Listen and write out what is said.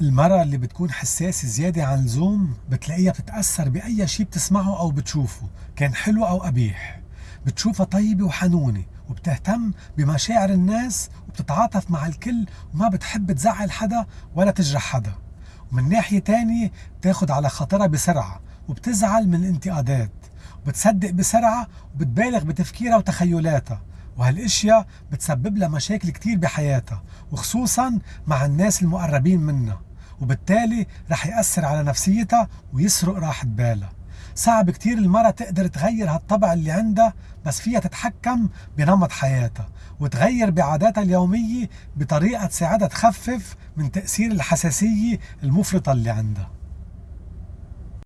المرأة اللي بتكون حساسة زيادة عن اللزوم بتلاقيها بتتأثر بأي شيء بتسمعه أو بتشوفه كان حلو أو قبيح. بتشوفها طيبة وحنونة وبتهتم بمشاعر الناس وبتتعاطف مع الكل وما بتحب تزعل حدا ولا تجرح حدا. ومن ناحية تانية بتاخد على خاطرها بسرعة وبتزعل من الانتقادات. وبتصدق بسرعة وبتبالغ بتفكيرها وتخيلاتها. وهالأشياء بتسبب لها مشاكل كتير بحياتها وخصوصا مع الناس المقربين منها وبالتالي رح يأثر على نفسيتها ويسرق راحة بالها. صعب كتير المرأة تقدر تغير هالطبع اللي عندها بس فيها تتحكم بنمط حياتها وتغير بعاداتها اليومية بطريقة تساعدها تخفف من تأثير الحساسية المفرطة اللي عندها.